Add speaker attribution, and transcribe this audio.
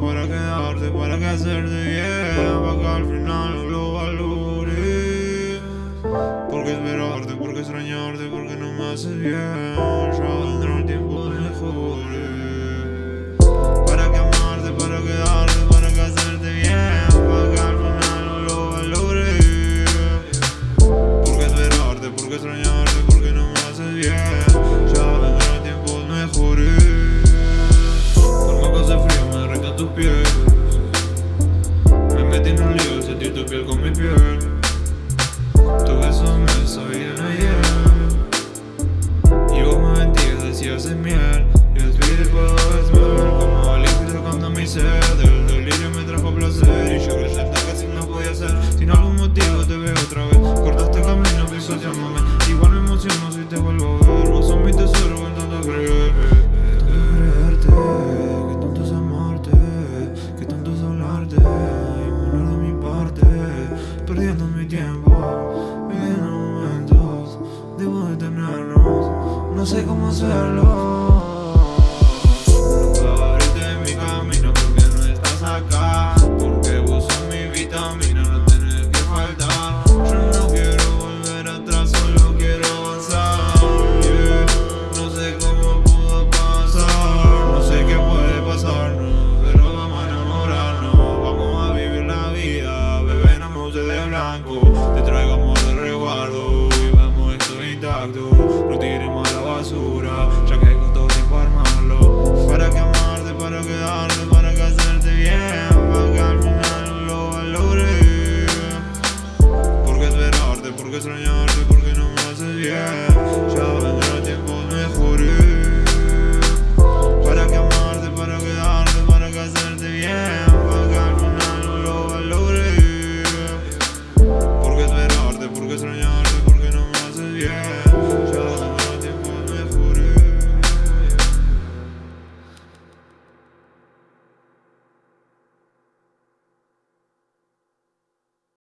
Speaker 1: para quedarte, para que hacerte bien, para que al final lo valores. Porque esperarte, porque extrañarte, porque no me haces bien. ti non li uso, ti tocchi come piove alone por qué extrañarte, porque no me hace bien.